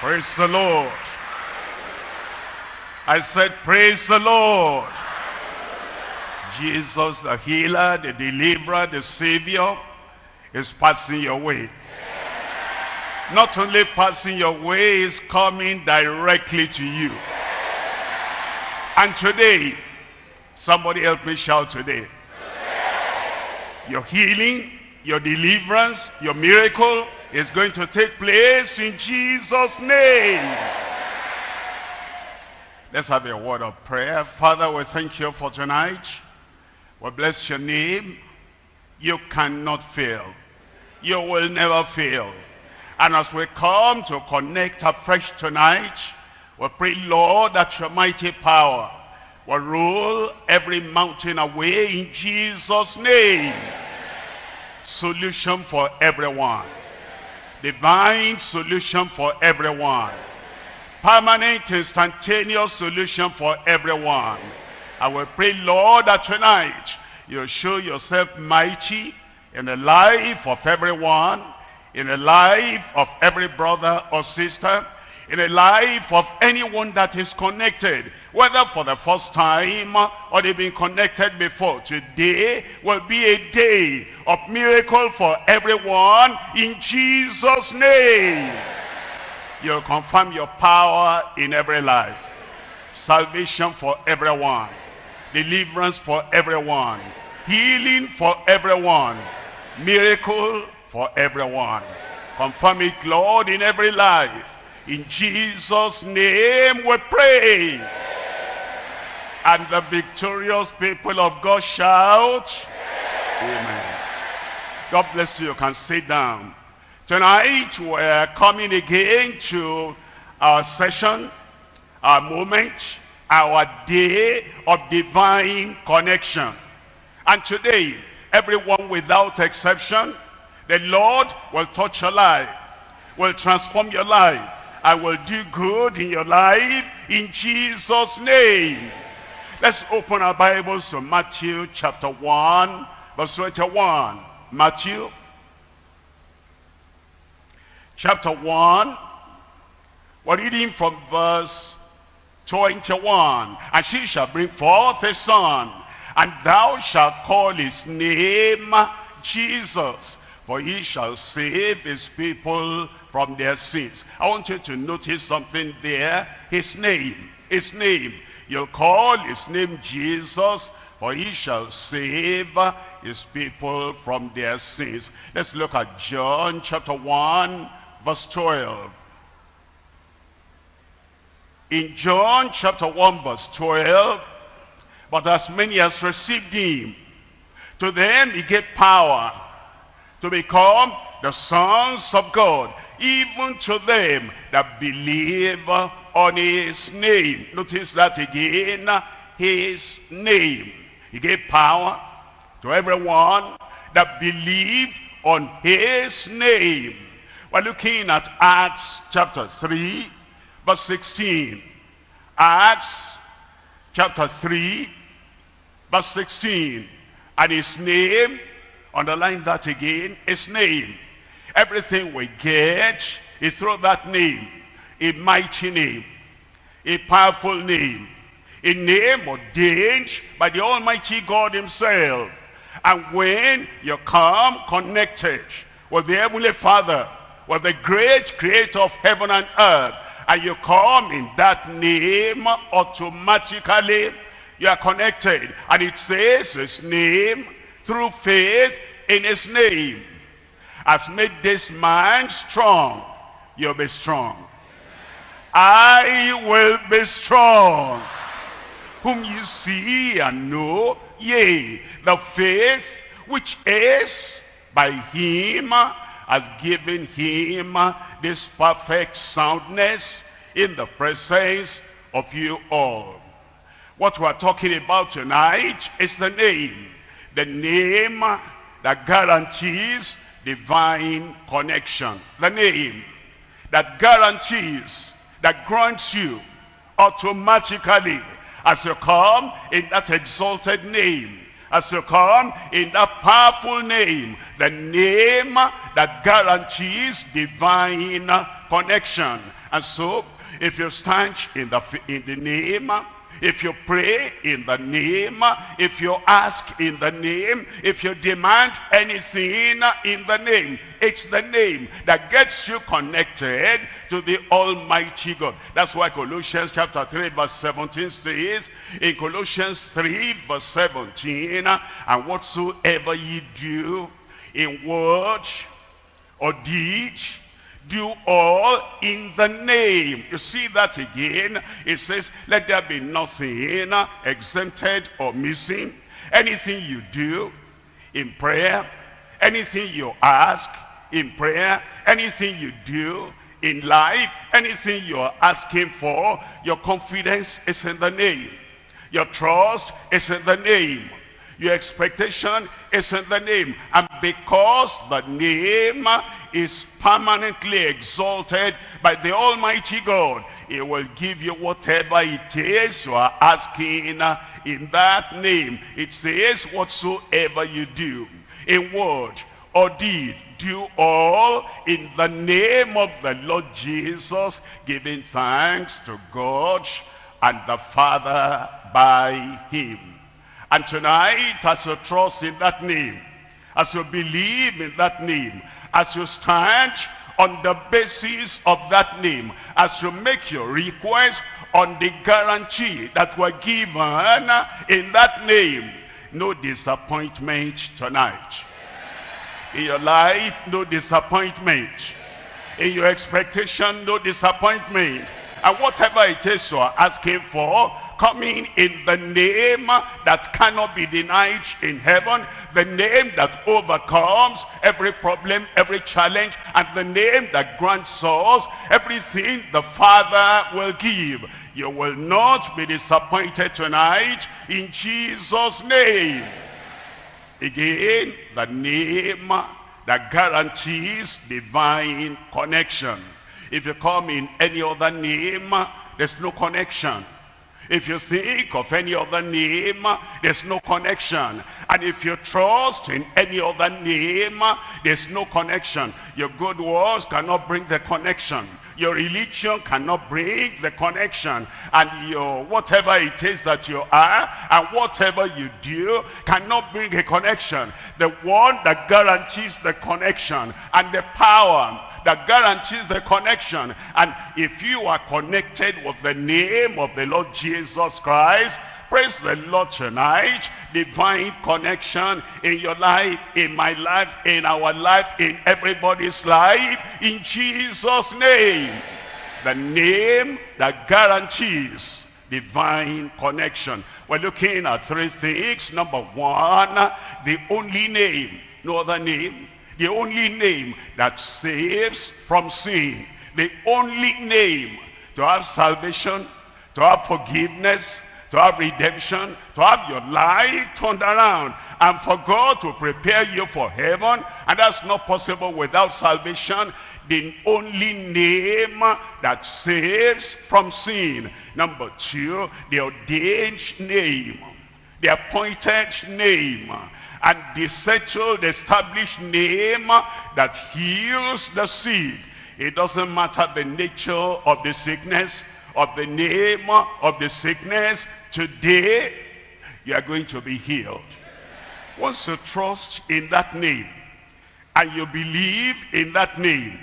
Praise the Lord. I said, praise the Lord. Jesus, the healer, the deliverer, the savior, is passing your way. Not only passing your way, is coming directly to you. And today, somebody help me shout today. Your healing, your deliverance, your miracle is going to take place in Jesus' name. Let's have a word of prayer. Father, we thank you for tonight. We bless your name. You cannot fail. You will never fail. And as we come to connect afresh tonight, we pray, Lord, that your mighty power will rule every mountain away in Jesus' name. Solution for everyone. Divine solution for everyone. Permanent, instantaneous solution for everyone. I will pray, Lord, that tonight you show yourself mighty in the life of everyone, in the life of every brother or sister, in the life of anyone that is connected, whether for the first time or they've been connected before. Today will be a day of miracle for everyone in Jesus' name. You'll confirm your power in every life. Salvation for everyone. Deliverance for everyone. Healing for everyone. Miracle for everyone. Confirm it, Lord, in every life. In Jesus' name we pray. And the victorious people of God shout. Amen. God bless you. You can sit down. Tonight we're coming again to our session, our moment, our day of divine connection. And today, everyone without exception, the Lord will touch your life, will transform your life, and will do good in your life in Jesus' name. Let's open our Bibles to Matthew chapter 1, verse 21. Matthew chapter 1. We're reading from verse 21. And she shall bring forth a son, and thou shalt call his name Jesus, for he shall save his people from their sins. I want you to notice something there. His name, his name. You'll call his name Jesus, for he shall save his people from their sins. Let's look at John chapter 1, verse 12. In John chapter 1 verse 12, but as many as received him, to them he gave power to become the sons of God, even to them that believe on his name. Notice that again, his name. He gave power to everyone that believed on his name. We're looking at Acts chapter 3, verse 16. Acts chapter 3, verse 16. And his name, underline that again, his name. Everything we get is through that name. A mighty name, a powerful name, a name ordained by the Almighty God himself. And when you come connected with the Heavenly Father, with the great creator of heaven and earth, and you come in that name, automatically you are connected. And it says his name through faith in his name has made this man strong. You'll be strong. I will be strong. Whom you see and know, yea, the faith which is by him has given him this perfect soundness in the presence of you all. What we're talking about tonight is the name. The name that guarantees divine connection. The name that guarantees, that grants you automatically as you come in that exalted name, as you come in that powerful name, the name that guarantees divine connection. And so, if you stand in the, in the name if you pray in the name, if you ask in the name, if you demand anything in the name, it's the name that gets you connected to the Almighty God. That's why Colossians chapter 3 verse 17 says, in Colossians 3 verse 17, and whatsoever ye do in word or deed, do all in the name. You see that again. It says, let there be nothing exempted or missing. Anything you do in prayer, anything you ask in prayer, anything you do in life, anything you're asking for, your confidence is in the name. Your trust is in the name. Your expectation is in the name. And because the name is permanently exalted by the Almighty God, it will give you whatever it is you are asking in that name. It says, whatsoever you do, in word or deed, do all in the name of the Lord Jesus, giving thanks to God and the Father by him. And tonight, as you trust in that name, as you believe in that name, as you stand on the basis of that name, as you make your request on the guarantee that were given in that name, no disappointment tonight. In your life, no disappointment. In your expectation, no disappointment. And whatever it is you are asking for, coming in the name that cannot be denied in heaven, the name that overcomes every problem, every challenge, and the name that grants us everything the Father will give. You will not be disappointed tonight in Jesus' name. Again, the name that guarantees divine connection. If you come in any other name, there's no connection. If you think of any other name, there's no connection. And if you trust in any other name, there's no connection. Your good works cannot bring the connection. Your religion cannot bring the connection. And your whatever it is that you are and whatever you do cannot bring a connection. The one that guarantees the connection and the power that guarantees the connection. And if you are connected with the name of the Lord Jesus Christ, praise the Lord tonight. Divine connection in your life, in my life, in our life, in everybody's life. In Jesus' name. The name that guarantees divine connection. We're looking at three things. Number one, the only name, no other name, the only name that saves from sin. The only name to have salvation, to have forgiveness, to have redemption, to have your life turned around, and for God to prepare you for heaven. And that's not possible without salvation. The only name that saves from sin. Number two, the ordained name, the appointed name and the settled, established name that heals the sick. It doesn't matter the nature of the sickness, of the name of the sickness. Today, you are going to be healed. Once you trust in that name, and you believe in that name,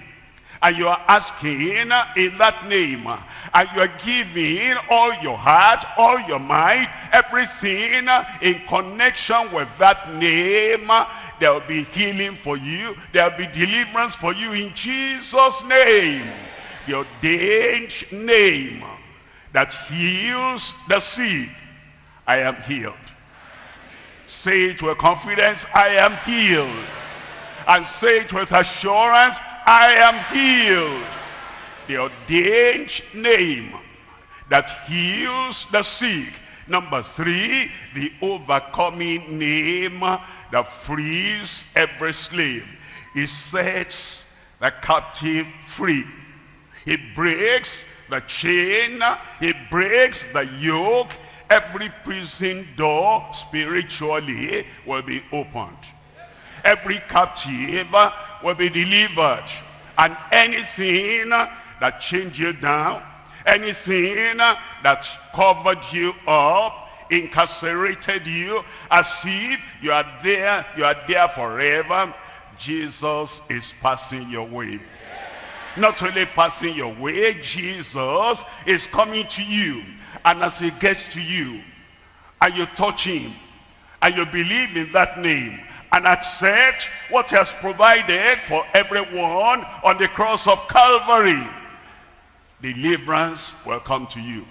and you are asking in that name. And you are giving all your heart all your mind everything in connection with that name. There will be healing for you. There will be deliverance for you in jesus name. The ordained name that heals the sick i am healed. Say it with confidence i am healed. And say it with assurance I am healed. The ordained name that heals the sick. Number three, the overcoming name that frees every slave. He sets the captive free. He breaks the chain. He breaks the yoke. Every prison door spiritually will be opened Every captive will be delivered. And anything that chained you down, anything that covered you up, incarcerated you, as if you are there, you are there forever, Jesus is passing your way. Not only passing your way, Jesus is coming to you. And as he gets to you, and you touch him, and you believe in that name, and accept what he has provided for everyone on the cross of Calvary, deliverance will come to you.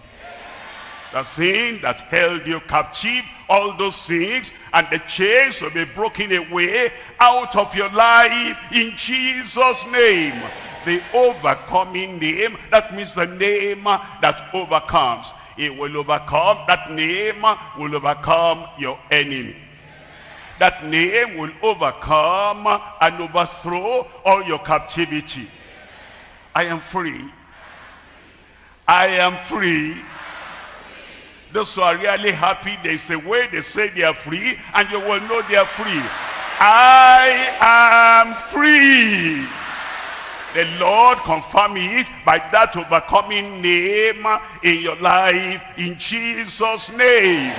The thing that held you captive, all those things, and the chains will be broken away out of your life in Jesus' name. The overcoming name, that means the name that overcomes. It will overcome, that name will overcome your enemy. That name will overcome and overthrow all your captivity. I am free. I am free. Those who are really happy, they say, way they say they are free, and you will know they are free. I am free. The Lord confirm it by that overcoming name in your life in Jesus' name.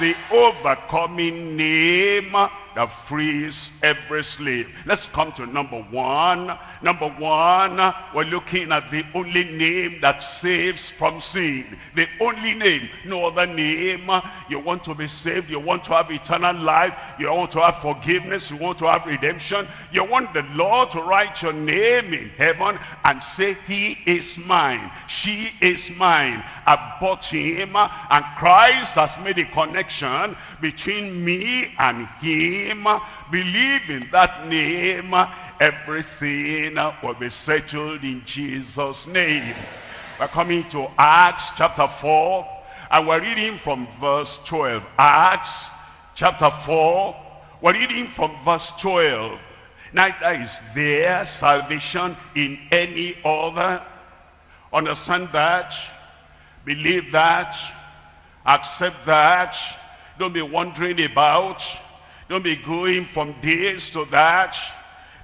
The overcoming name that frees every slave. Let's come to number one. Number one, we're looking at the only name that saves from sin. The only name, no other name. You want to be saved, you want to have eternal life, you want to have forgiveness, you want to have redemption. You want the Lord to write your name in heaven and say, he is mine, she is mine. I bought him and Christ has made a connection between me and him name, believe in that name, everything will be settled in Jesus' name. We're coming to Acts chapter 4, and we're reading from verse 12. Acts chapter 4, we're reading from verse 12. Neither is there salvation in any other. Understand that, believe that, accept that. Don't be wondering about don't be going from this to that.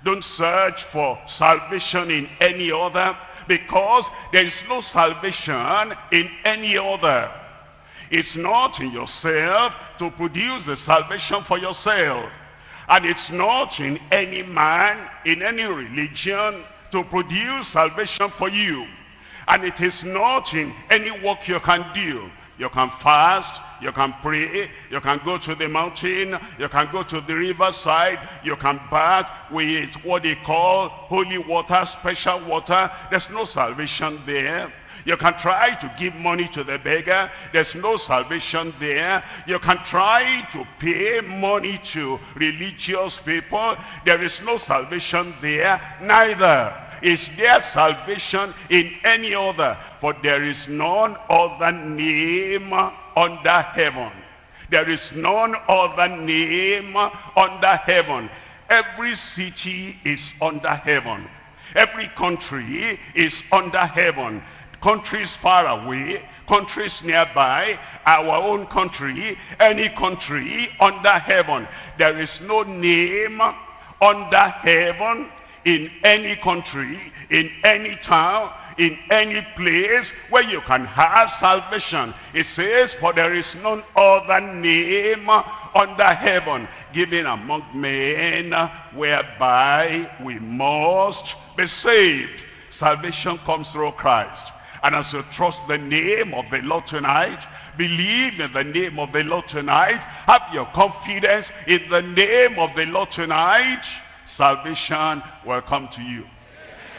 Don't search for salvation in any other because there is no salvation in any other. It's not in yourself to produce the salvation for yourself. And it's not in any man, in any religion, to produce salvation for you. And it is not in any work you can do. You can fast, you can pray, you can go to the mountain, you can go to the riverside, you can bath with what they call holy water, special water. There's no salvation there. You can try to give money to the beggar. There's no salvation there. You can try to pay money to religious people. There is no salvation there. Neither is there salvation in any other? For there is none other name under heaven. There is none other name under heaven. Every city is under heaven. Every country is under heaven. Countries far away, countries nearby, our own country, any country under heaven. There is no name under heaven in any country, in any town, in any place where you can have salvation. It says, for there is none other name under heaven given among men whereby we must be saved. Salvation comes through Christ. And as you trust the name of the Lord tonight, believe in the name of the Lord tonight, have your confidence in the name of the Lord tonight, salvation will come to you.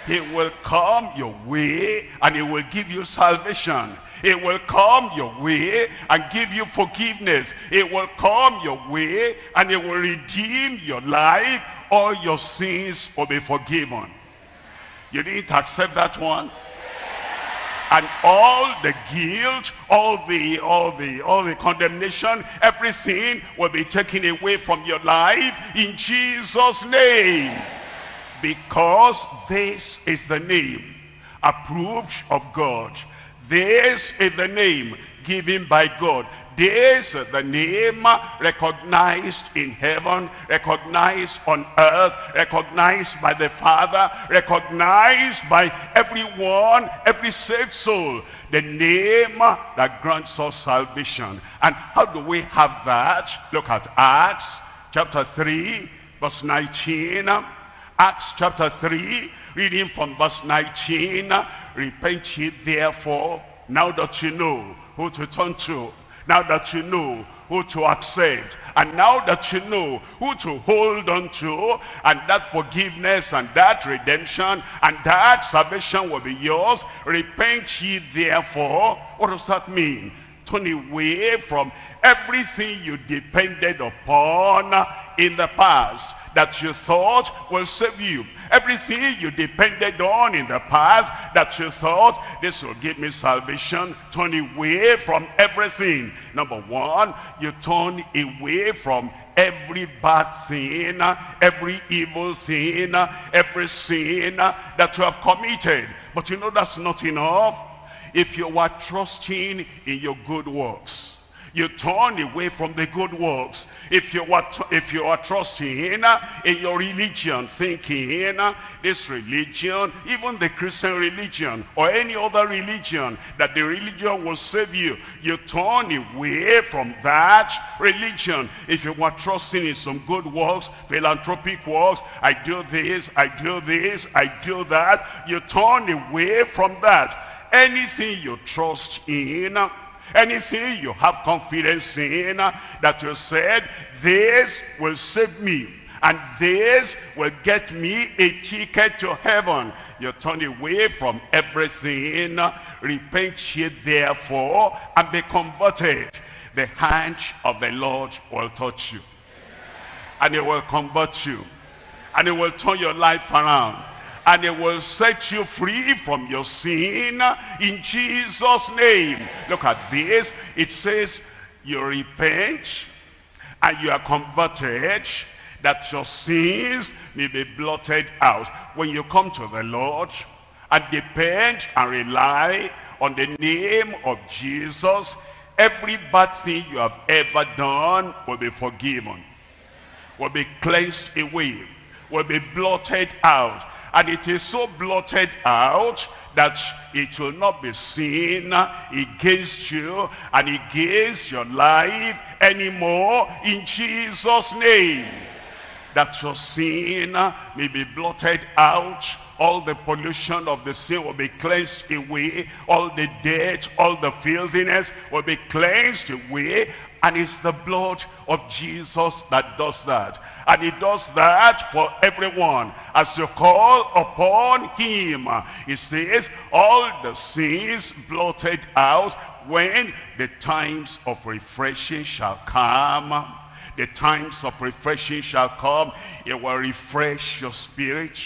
He will come your way and he will give you salvation. It will come your way and give you forgiveness. It will come your way and it will redeem your life. All your sins will be forgiven. You didn't accept that one? and all the guilt all the all the all the condemnation everything will be taken away from your life in jesus name because this is the name approved of god this is the name given by God. This is the name recognized in heaven, recognized on earth, recognized by the Father, recognized by everyone, every saved soul. The name that grants us salvation. And how do we have that? Look at Acts chapter 3, verse 19. Acts chapter 3, reading from verse 19. Repent ye therefore, now that you know who to turn to, now that you know who to accept, and now that you know who to hold on to, and that forgiveness and that redemption and that salvation will be yours, repent ye therefore. What does that mean? Turn away from everything you depended upon in the past that you thought will save you. Everything you depended on in the past that you thought this will give me salvation, turn away from everything. Number one, you turn away from every bad sin, every evil sin, every sin that you have committed. But you know that's not enough. If you were trusting in your good works, you turn away from the good works. If you are, if you are trusting in, uh, in your religion, thinking uh, this religion, even the Christian religion or any other religion, that the religion will save you, you turn away from that religion. If you are trusting in some good works, philanthropic works, I do this, I do this, I do that, you turn away from that. Anything you trust in, uh, Anything you have confidence in that you said, this will save me. And this will get me a ticket to heaven. You turn away from everything. Repent ye therefore and be converted. The hand of the Lord will touch you. And it will convert you. And it will turn your life around and it will set you free from your sin in Jesus name. Look at this. It says you repent and you are converted that your sins may be blotted out. When you come to the Lord and depend and rely on the name of Jesus every bad thing you have ever done will be forgiven will be cleansed away will be blotted out and it is so blotted out that it will not be seen against you and against your life anymore in Jesus name. That your sin may be blotted out. All the pollution of the sin will be cleansed away. All the dirt all the filthiness will be cleansed away. And it's the blood of Jesus that does that and he does that for everyone. As you call upon him, he says, all the sins blotted out when the times of refreshing shall come. The times of refreshing shall come. It will refresh your spirit.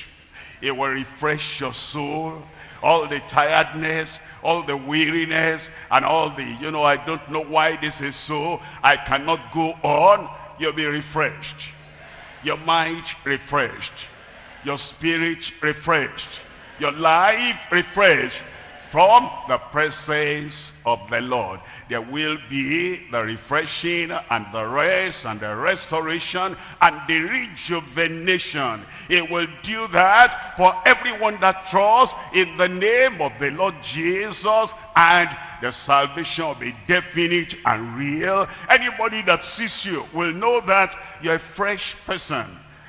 It will refresh your soul. All the tiredness, all the weariness, and all the, you know, I don't know why this is so. I cannot go on. You'll be refreshed your mind refreshed, your spirit refreshed, your life refreshed from the presence of the Lord. There will be the refreshing and the rest and the restoration and the rejuvenation. It will do that for everyone that trusts in the name of the Lord Jesus and the salvation will be definite and real. Anybody that sees you will know that you're a fresh person.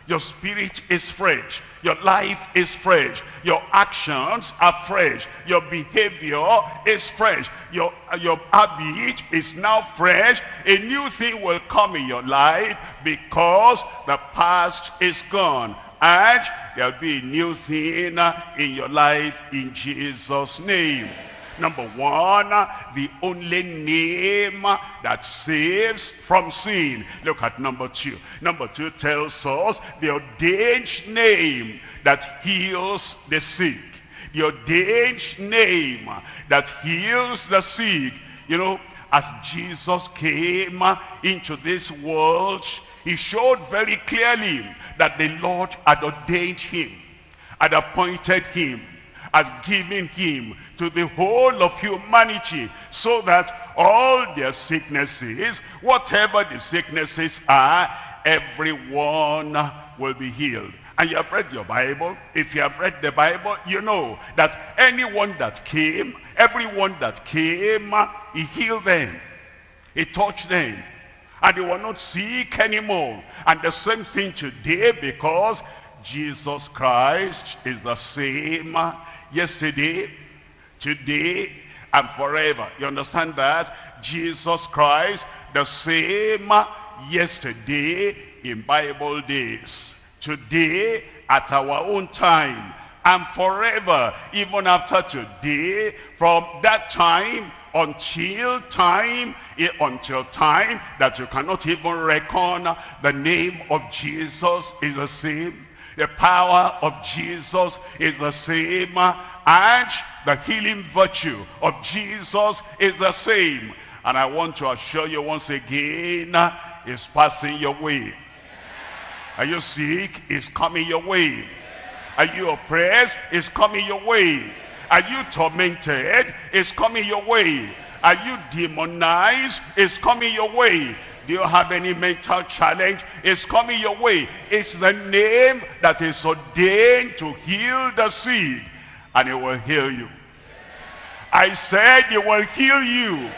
Your spirit is fresh. Your life is fresh. Your actions are fresh. Your behavior is fresh. Your, uh, your habit is now fresh. A new thing will come in your life because the past is gone. And there'll be a new thing uh, in your life in Jesus' name. Number one, the only name that saves from sin. Look at number two. Number two tells us the ordained name that heals the sick. The ordained name that heals the sick. You know, as Jesus came into this world, he showed very clearly that the Lord had ordained him, had appointed him, had given him to the whole of humanity so that all their sicknesses, whatever the sicknesses are, everyone will be healed. And you have read your Bible. If you have read the Bible, you know that anyone that came, everyone that came, he healed them. He touched them. And they were not sick anymore. And the same thing today because Jesus Christ is the same yesterday, today, and forever. You understand that? Jesus Christ, the same yesterday in Bible days, today at our own time, and forever, even after today, from that time until time, eh, until time that you cannot even reckon the name of Jesus is the same. The power of Jesus is the same. And the healing virtue of Jesus is the same. And I want to assure you once again, it's passing your way. Are you sick? It's coming your way. Are you oppressed? It's coming your way. Are you tormented? It's coming your way. Are you demonized? It's coming your way. Do you have any mental challenge? It's coming your way. It's the name that is ordained to heal the sick. And it will heal you. I said it will heal you.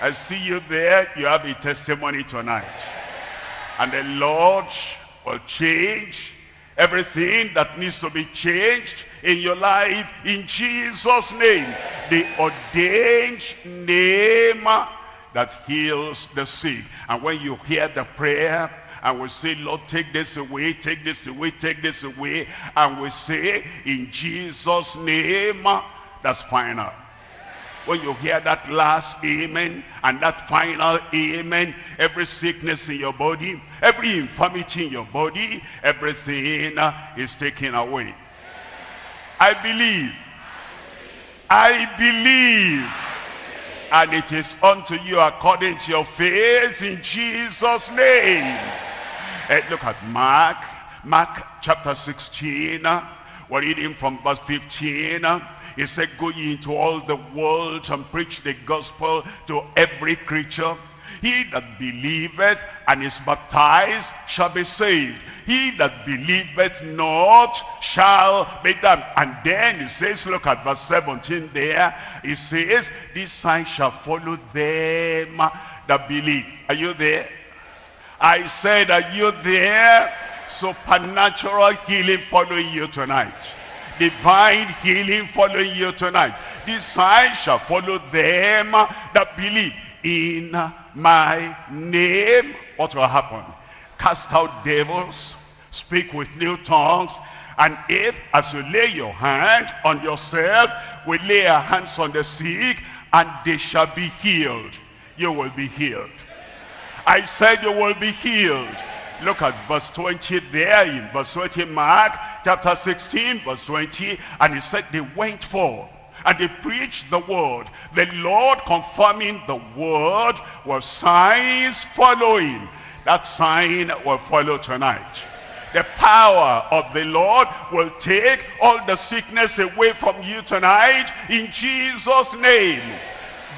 I see you there. You have a testimony tonight. And the Lord will change everything that needs to be changed in your life in Jesus name the ordained name that heals the sick and when you hear the prayer and we say Lord take this away take this away take this away and we say in Jesus name ah, that's final when you hear that last amen and that final amen, every sickness in your body, every infirmity in your body, everything ah, is taken away. I believe. I believe. And it is unto you according to your faith in Jesus' name. And look at Mark, Mark chapter 16. We're reading from verse 15. He said, go ye into all the world and preach the gospel to every creature. He that believeth and is baptized shall be saved. He that believeth not shall be damned. And then he says, look at verse 17 there. He says, this sign shall follow them that believe. Are you there? I said, are you there? Supernatural healing following you tonight divine healing following you tonight. This sign shall follow them that believe in my name. What will happen? Cast out devils, speak with new tongues, and if, as you lay your hand on yourself, we lay our hands on the sick, and they shall be healed, you will be healed. I said you will be healed. Look at verse 20 there in verse 20 Mark chapter 16 verse 20 and he said they went forth and they preached the word. The Lord confirming the word was signs following. That sign will follow tonight. The power of the Lord will take all the sickness away from you tonight in Jesus' name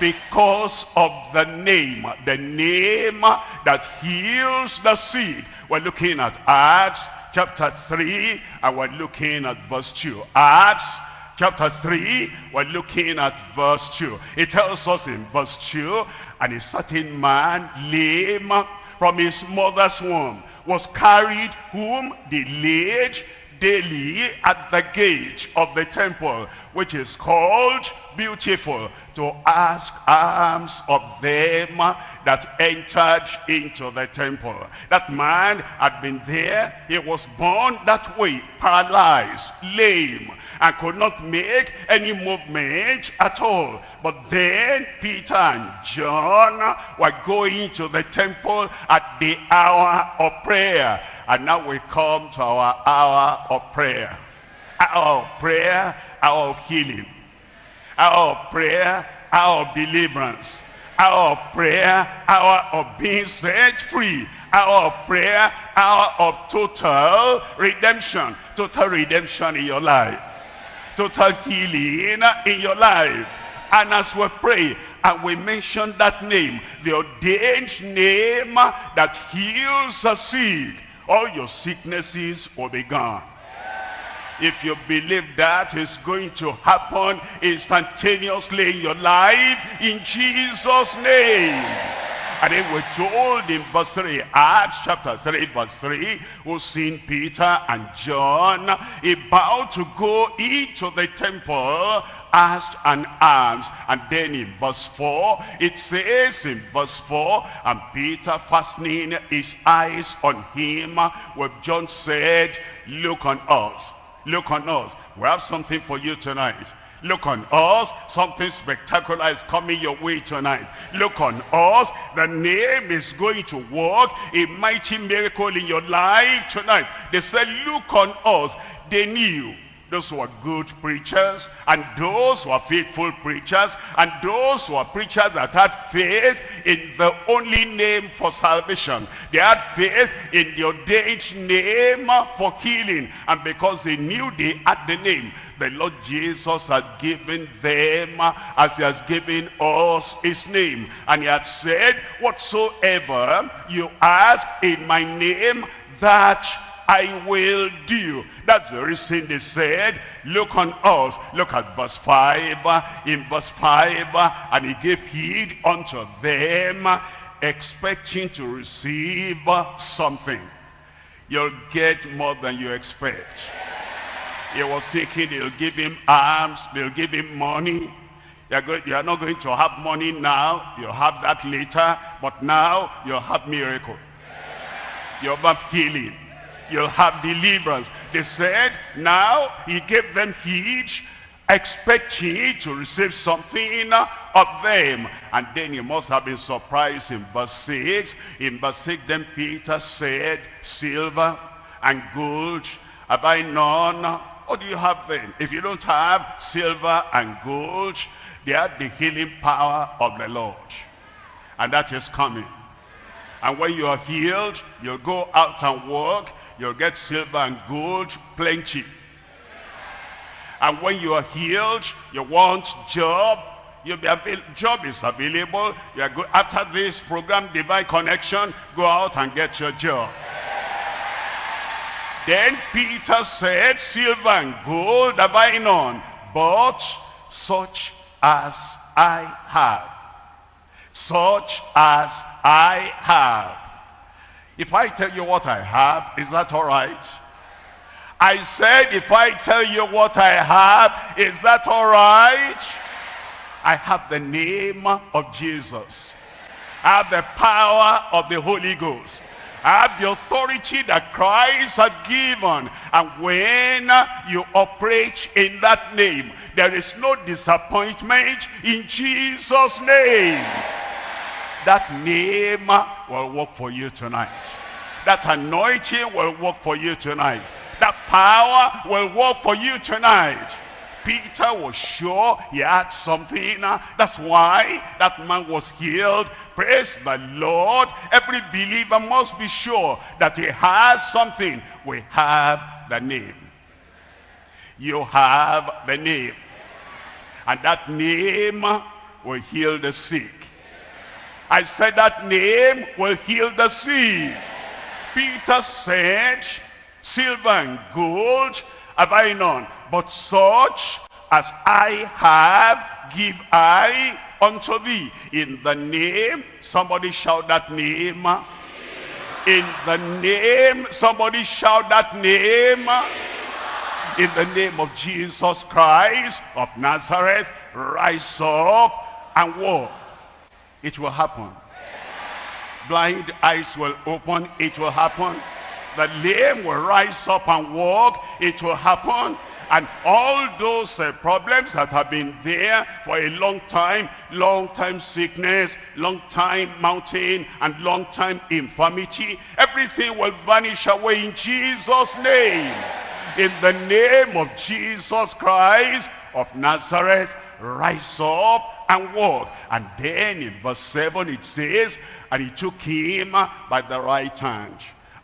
because of the name, the name that heals the sick. We're looking at Acts chapter 3 and we're looking at verse 2. Acts chapter 3, we're looking at verse 2. It tells us in verse 2, and a certain man lame from his mother's womb was carried whom they laid daily at the gate of the temple, which is called Beautiful, to ask alms of them that entered into the temple. That man had been there. He was born that way, paralyzed, lame, and could not make any movement at all. But then Peter and John were going to the temple at the hour of prayer. And now we come to our hour of prayer. Hour of prayer, hour of healing hour of prayer, hour of deliverance, hour of prayer, hour of being set free, hour of prayer, hour of total redemption, total redemption in your life, total healing uh, in your life. And as we pray, and we mention that name, the ordained name uh, that heals the sick, all your sicknesses will be gone. If you believe that is going to happen instantaneously in your life, in Jesus' name. And then we're told in verse 3, Acts chapter 3, verse 3, who seen Peter and John about to go into the temple asked and alms. And then in verse 4, it says in verse 4, and Peter fastening his eyes on him, where John said, look on us, look on us. We have something for you tonight. Look on us. Something spectacular is coming your way tonight. Look on us. The name is going to work a mighty miracle in your life tonight. They said, look on us. They knew those who are good preachers and those who are faithful preachers and those who are preachers that had faith in the only name for salvation they had faith in the ordained name for healing and because they knew they had the name the Lord Jesus had given them as he has given us his name and he had said whatsoever you ask in my name that I will do. That's the reason they said, look on us. Look at verse 5. In verse 5, and he gave heed unto them, expecting to receive something. You'll get more than you expect. He was thinking they'll give him alms, they'll give him money. You're, going, you're not going to have money now, you'll have that later, but now you'll have miracle. You'll have healing you'll have deliverance. They said, now he gave them heed, expecting to receive something of them. And then he must have been surprised in verse 6. In verse 6, then Peter said, silver and gold have I none. What do you have then? If you don't have silver and gold, they have the healing power of the Lord. And that is coming. And when you are healed, you'll go out and work You'll get silver and gold plenty. And when you are healed, you want job, you'll be job is available. You are good. After this program, Divine Connection, go out and get your job. Then Peter said, silver and gold have I none, but such as I have. Such as I have. If I tell you what I have, is that all right? I said, if I tell you what I have, is that all right? I have the name of Jesus. I have the power of the Holy Ghost. Have the authority that Christ has given. And when you operate in that name, there is no disappointment in Jesus' name that name will work for you tonight. That anointing will work for you tonight. That power will work for you tonight. Peter was sure he had something. That's why that man was healed. Praise the Lord. Every believer must be sure that he has something. We have the name. You have the name. And that name will heal the sick. I said that name will heal the sick. Peter said, silver and gold have I none, but such as I have give I unto thee. In the name, somebody shout that name. In the name, somebody shout that name. In the name of Jesus Christ of Nazareth, rise up and walk it will happen. Blind eyes will open, it will happen. The lame will rise up and walk, it will happen. And all those uh, problems that have been there for a long time, long time sickness, long time mountain, and long time infirmity, everything will vanish away in Jesus' name. In the name of Jesus Christ of Nazareth, rise up and walk. And then in verse 7 it says, And he took him by the right hand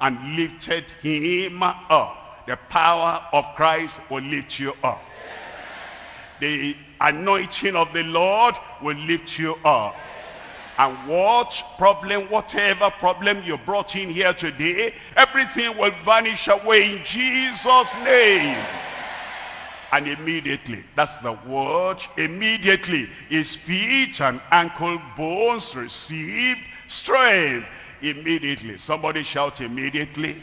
and lifted him up. The power of Christ will lift you up. the anointing of the Lord will lift you up. And what problem, whatever problem you brought in here today, everything will vanish away in Jesus' name. And immediately, that's the word, immediately, his feet and ankle bones received strength. Immediately. Somebody shout immediately.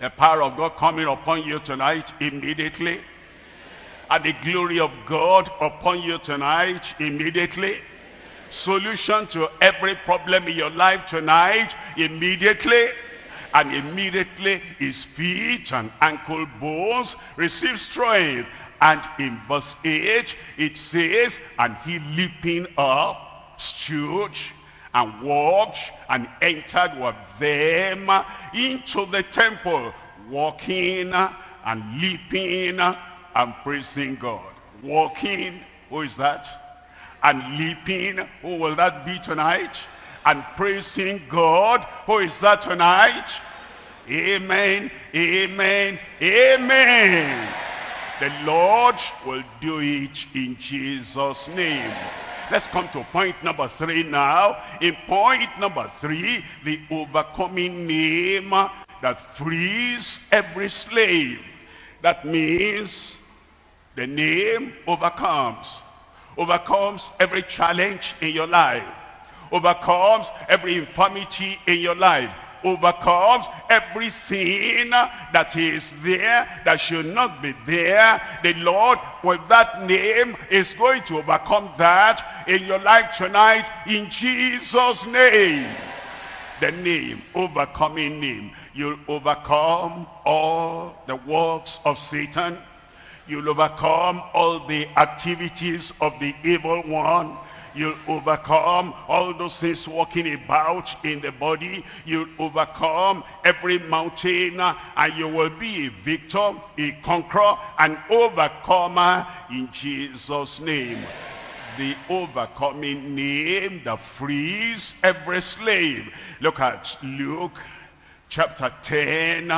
The power of God coming upon you tonight immediately. And the glory of God upon you tonight immediately. Solution to every problem in your life tonight immediately. And immediately his feet and ankle bones receive strength. And in verse 8 it says, and he leaping up stood and walked and entered with them into the temple, walking and leaping and praising God. Walking, who is that? And leaping, who will that be tonight? And praising God, who is that tonight? Amen, amen, amen. The Lord will do it in Jesus' name. Let's come to point number three now. In point number three, the overcoming name that frees every slave. That means the name overcomes. Overcomes every challenge in your life. Overcomes every infirmity in your life overcomes every sin that is there that should not be there. The Lord with that name is going to overcome that in your life tonight in Jesus' name. The name, overcoming name. You'll overcome all the works of Satan. You'll overcome all the activities of the evil one You'll overcome all those things walking about in the body. You'll overcome every mountain uh, and you will be a victor, a conqueror, an overcomer in Jesus' name. The overcoming name that frees every slave. Look at Luke chapter 10.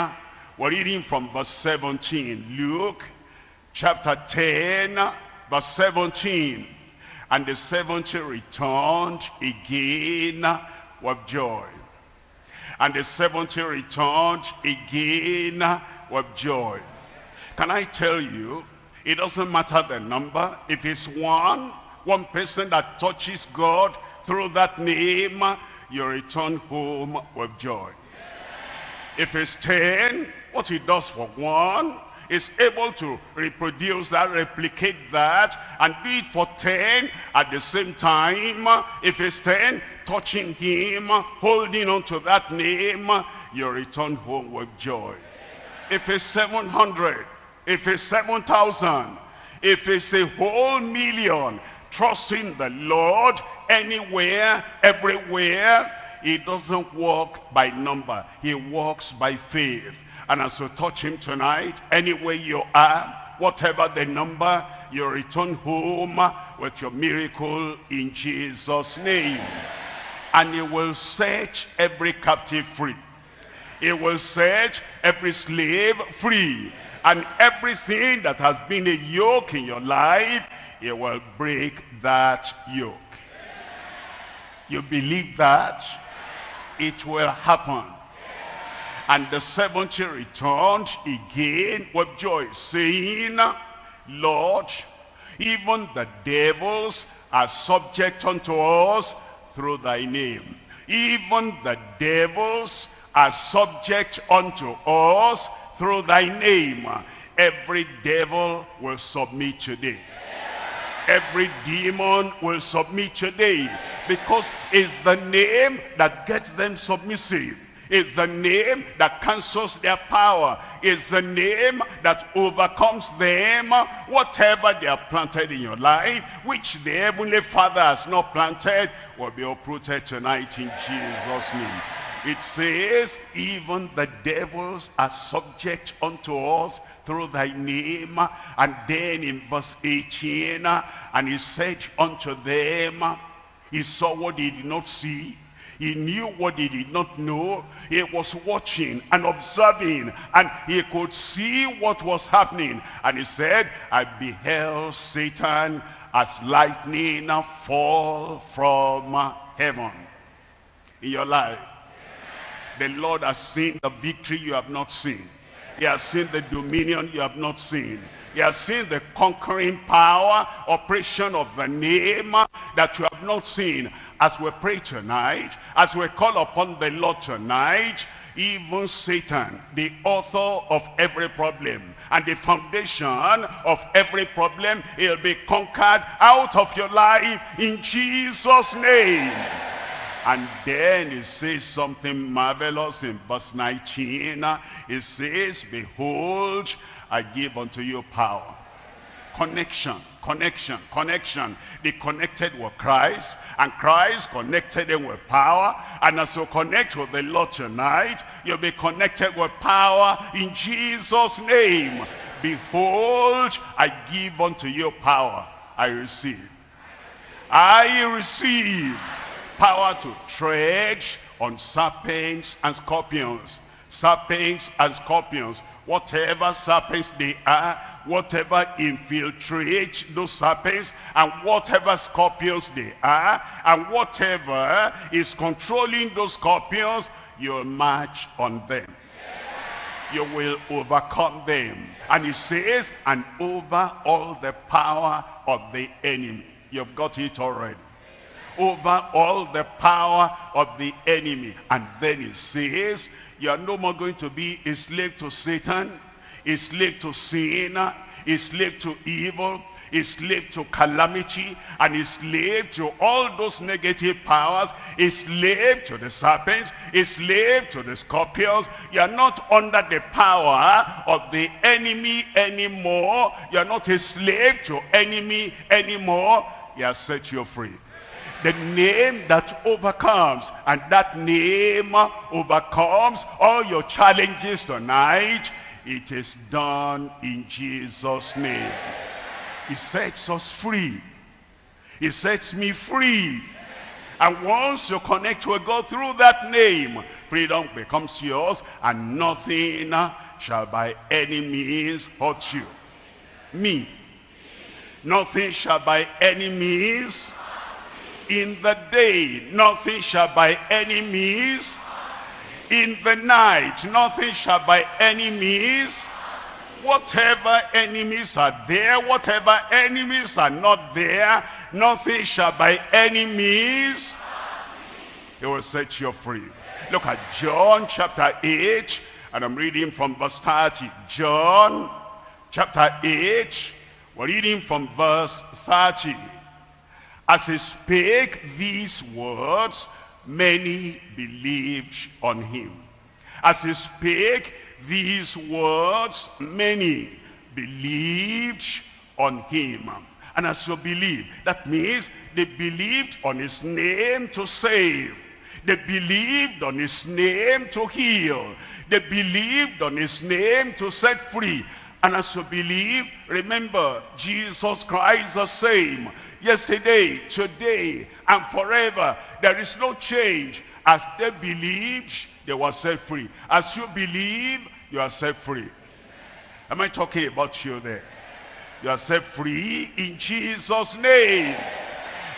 We're reading from verse 17. Luke chapter 10, verse 17. And the seventy returned again with joy. And the seventy returned again with joy. Can I tell you, it doesn't matter the number. If it's one, one person that touches God through that name, you return home with joy. If it's ten, what he does for one, is able to reproduce that, replicate that, and do it for 10 at the same time. If it's 10, touching him, holding on to that name, you return home with joy. If it's 700, if it's 7,000, if it's a whole million, trusting the Lord anywhere, everywhere, he doesn't walk by number. He walks by faith. And as you touch him tonight, anywhere you are, whatever the number, you return home with your miracle in Jesus' name. And he will set every captive free. He will set every slave free. And everything that has been a yoke in your life, he will break that yoke. You believe that? It will happen. And the seventy returned again with joy, saying, Lord, even the devils are subject unto us through thy name. Even the devils are subject unto us through thy name. Every devil will submit today. Every demon will submit today because it's the name that gets them submissive. It's the name that cancels their power. It's the name that overcomes them. Whatever they are planted in your life, which the Heavenly Father has not planted, will be uprooted tonight in Jesus' name. It says, even the devils are subject unto us through thy name. And then in verse 18, and he said unto them, he saw what he did not see He knew what he did not know. He was watching and observing and he could see what was happening. And he said, I beheld Satan as lightning fall from heaven. In your life, the Lord has seen the victory you have not seen. He has seen the dominion you have not seen. He has seen the conquering power, operation of the name that you have not seen. As we pray tonight, as we call upon the Lord tonight, even Satan, the author of every problem and the foundation of every problem, he'll be conquered out of your life in Jesus' name. And then he says something marvelous in verse 19. He says, Behold, I give unto you power. Connection, connection, connection. They connected with Christ, and Christ connected them with power. And as you connect with the Lord tonight, you'll be connected with power in Jesus' name. Behold, I give unto you power. I receive. I receive power to tread on serpents and scorpions. Serpents and scorpions. Whatever serpents they are, whatever infiltrates those serpents, and whatever scorpions they are, and whatever is controlling those scorpions, you'll march on them. You will overcome them. And he says, and over all the power of the enemy. You've got it already over all the power of the enemy. And then he says, you are no more going to be a slave to Satan, a slave to sin, a slave to evil, a slave to calamity, and a slave to all those negative powers, a slave to the serpents, a slave to the scorpions. You are not under the power of the enemy anymore. You are not a slave to enemy anymore. He has set you free the name that overcomes and that name overcomes all your challenges tonight it is done in jesus name. He sets us free. He sets me free. And once you connect with god through that name freedom becomes yours and nothing shall by any means hurt you. Me. Nothing shall by any means in the day, nothing shall by any means. In the night, nothing shall by any means. Whatever enemies are there, whatever enemies are not there, nothing shall by any means. He will set you free. Look at John chapter 8, and I'm reading from verse 30. John chapter 8, we're reading from verse 30. As he spake these words, many believed on him. As he spake these words, many believed on him. And as you believe, that means they believed on his name to save. They believed on his name to heal. They believed on his name to set free. And as you believe, remember, Jesus Christ the same yesterday, today, and forever. There is no change. As they believed, they were set free. As you believe, you are set free. Am I talking about you there? You are set free in Jesus' name.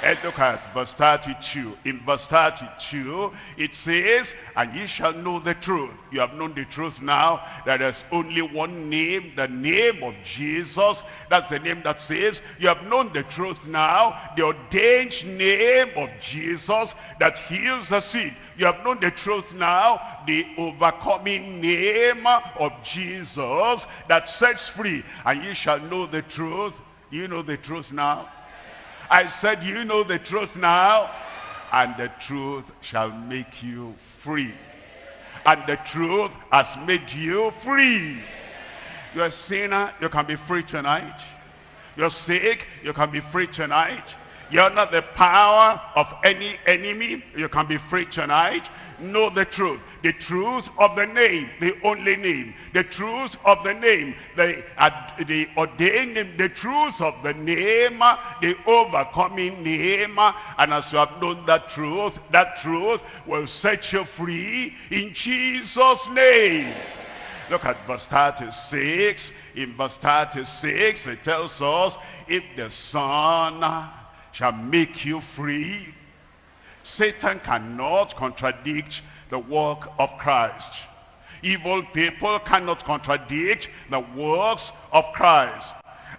And look at verse 32. In verse 32, it says, And ye shall know the truth. You have known the truth now. That there's only one name, the name of Jesus. That's the name that saves. You have known the truth now. The ordained name of Jesus that heals the sick. You have known the truth now. The overcoming name of Jesus that sets free. And ye shall know the truth. You know the truth now I said, you know the truth now, and the truth shall make you free. And the truth has made you free. You're a sinner, you can be free tonight. You're sick, you can be free tonight. You're not the power of any enemy. You can be free tonight. Know the truth. The truth of the name, the only name. The truth of the name, the, uh, the ordained name, the truth of the name, the overcoming name. And as you have known that truth, that truth will set you free in Jesus' name. Look at verse 36. In verse 36, it tells us, if the Son shall make you free, Satan cannot contradict the work of Christ. Evil people cannot contradict the works of Christ.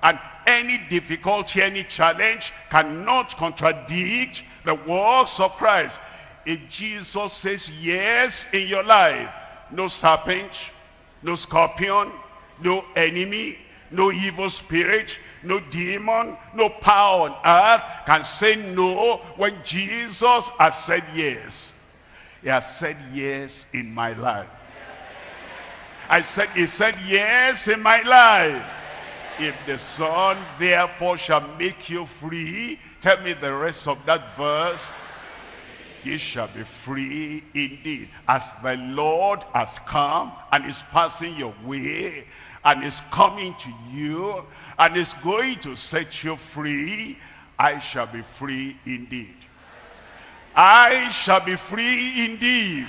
And any difficulty, any challenge cannot contradict the works of Christ. If Jesus says yes in your life, no serpent, no scorpion, no enemy, no evil spirit, no demon, no power on earth can say no when Jesus has said yes. He has said yes in my life. I said, he said yes in my life. If the Son therefore shall make you free, tell me the rest of that verse ye shall be free indeed. As the Lord has come and is passing your way and is coming to you and is going to set you free, I shall be free indeed. I shall be free indeed.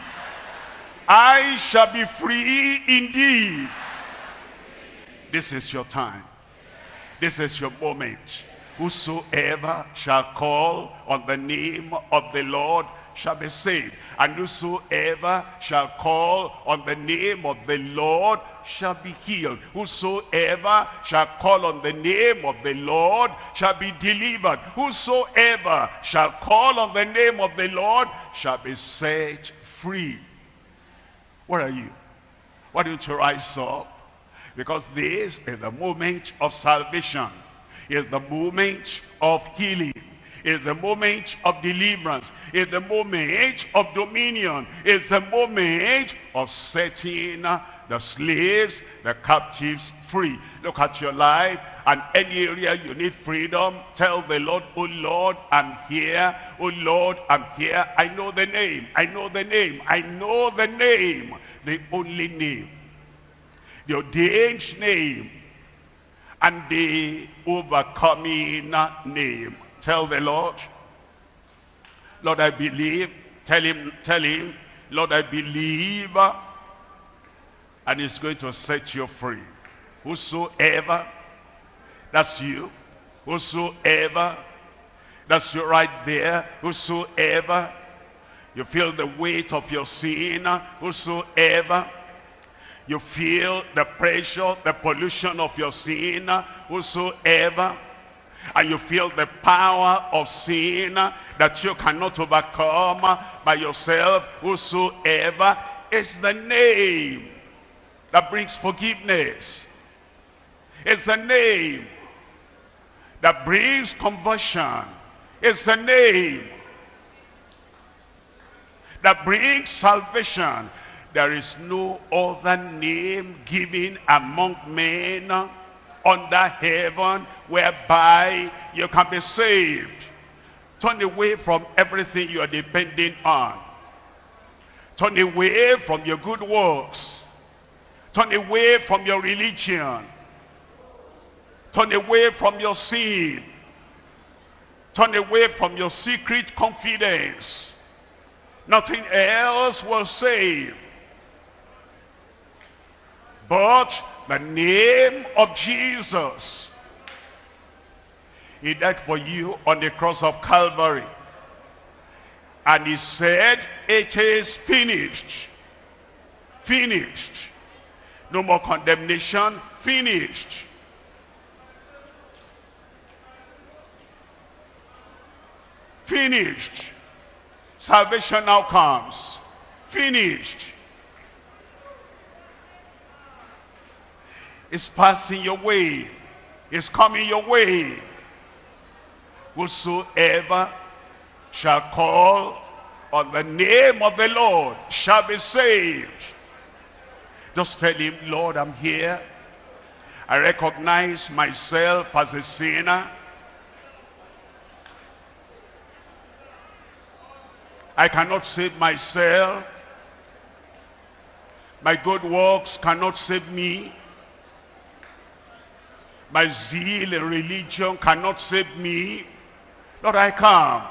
I shall be free indeed. This is your time. This is your moment. Whosoever shall call on the name of the Lord shall be saved. And whosoever shall call on the name of the Lord shall be healed. Whosoever shall call on the name of the Lord shall be delivered. Whosoever shall call on the name of the Lord shall be set free. Where are you? Why don't you rise up? Because this is the moment of salvation. Is the moment of healing is the moment of deliverance, is the moment of dominion, is the moment of setting the slaves, the captives free. Look at your life and any area you need freedom. Tell the Lord, oh Lord, I'm here. Oh Lord, I'm here. I know the name. I know the name. I know the name. The only name. The ordained name. And the overcoming name. Tell the Lord, Lord, I believe. Tell him, tell him, Lord, I believe. And he's going to set you free. Whosoever, that's you. Whosoever, that's you right there. Whosoever, you feel the weight of your sin. Whosoever, you feel the pressure, the pollution of your sin. Whosoever, and you feel the power of sin that you cannot overcome by yourself whosoever. Is the name that brings forgiveness. It's the name that brings conversion. It's the name that brings salvation. There is no other name given among men under heaven whereby you can be saved. Turn away from everything you are depending on. Turn away from your good works. Turn away from your religion. Turn away from your sin. Turn away from your secret confidence. Nothing else will save. But the name of Jesus. He died for you on the cross of Calvary. And he said, it is finished. Finished. No more condemnation. Finished. Finished. Salvation now comes. Finished. Is passing your way, is coming your way. Whosoever shall call on the name of the Lord shall be saved. Just tell him, Lord, I'm here. I recognize myself as a sinner. I cannot save myself. My good works cannot save me. My zeal in religion cannot save me. Lord, I come.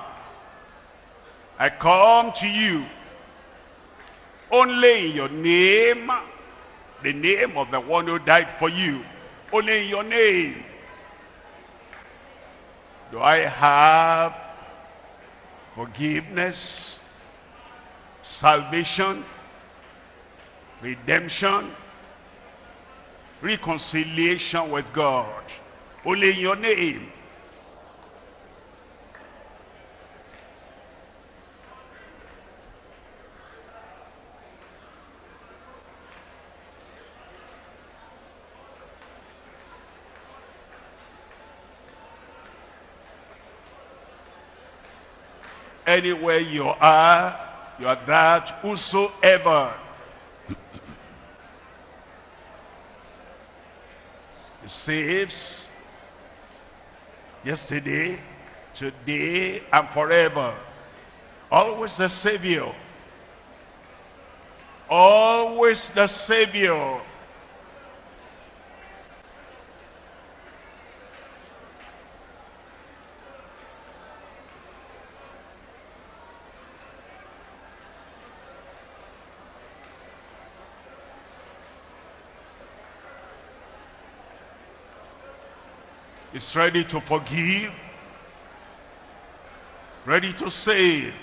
I come to you. Only in your name, the name of the one who died for you. Only in your name. Do I have forgiveness, salvation, redemption, reconciliation with God. Only in your name. Anywhere you are, you are that whosoever. Saves yesterday, today, and forever. Always the Savior. Always the Savior. Is ready to forgive, ready to save.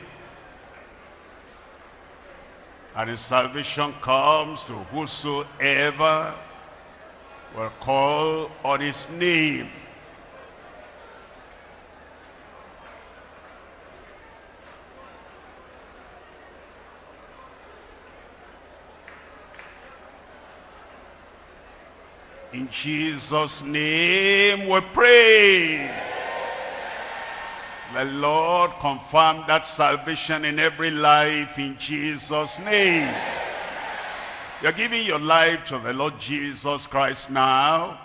And his salvation comes to whosoever will call on his name. In Jesus' name we pray. The Lord confirm that salvation in every life in Jesus' name. You're giving your life to the Lord Jesus Christ now.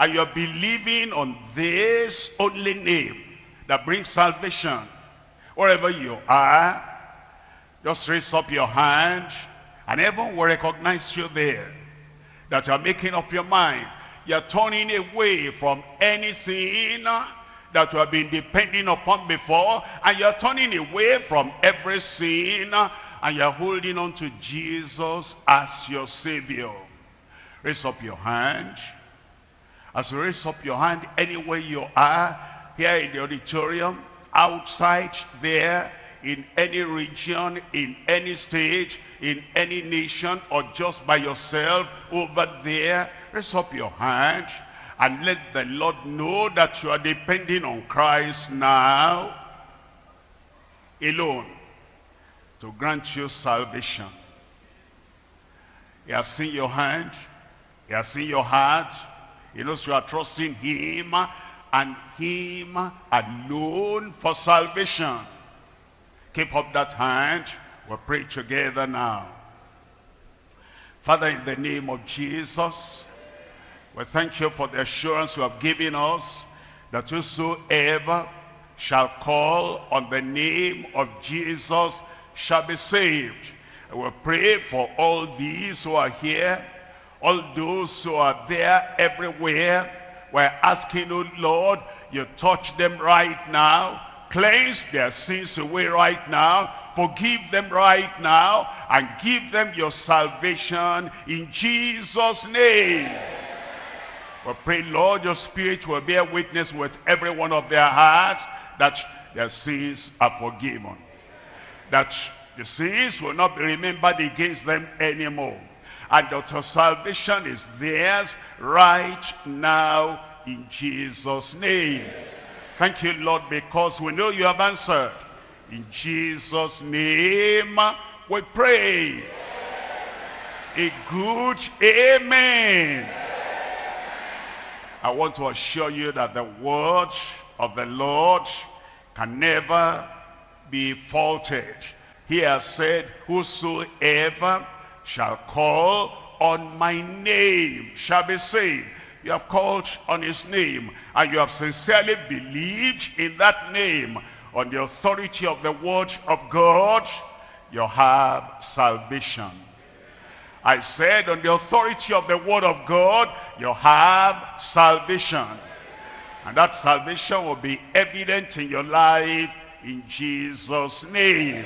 And you're believing on this only name that brings salvation. Wherever you are, just raise up your hand and heaven will recognize you there that you are making up your mind. You're turning away from anything that you have been depending upon before and you're turning away from every sin and you're holding on to Jesus as your Savior. Raise up your hand. As you raise up your hand anywhere you are, here in the auditorium, outside there, in any region, in any state, in any nation, or just by yourself over there, raise up your hand and let the Lord know that you are depending on Christ now alone to grant you salvation. He has seen your hand. He has seen your heart. He knows you are trusting him and him alone for salvation. Keep up that hand. We'll pray together now. Father, in the name of Jesus, we thank you for the assurance you have given us that whosoever shall call on the name of Jesus shall be saved. And we pray for all these who are here, all those who are there everywhere. We're asking, oh Lord, you touch them right now Cleanse their sins away right now. Forgive them right now. And give them your salvation in Jesus' name. We pray, Lord, your spirit will bear witness with every one of their hearts that their sins are forgiven. That the sins will not be remembered against them anymore. And that your salvation is theirs right now in Jesus' name. Thank you, Lord, because we know you have answered. In Jesus' name uh, we pray. A good amen. I want to assure you that the word of the Lord can never be faulted. He has said, whosoever shall call on my name shall be saved you have called on his name and you have sincerely believed in that name on the authority of the word of God, you have salvation. I said on the authority of the word of God, you have salvation. And that salvation will be evident in your life in Jesus' name.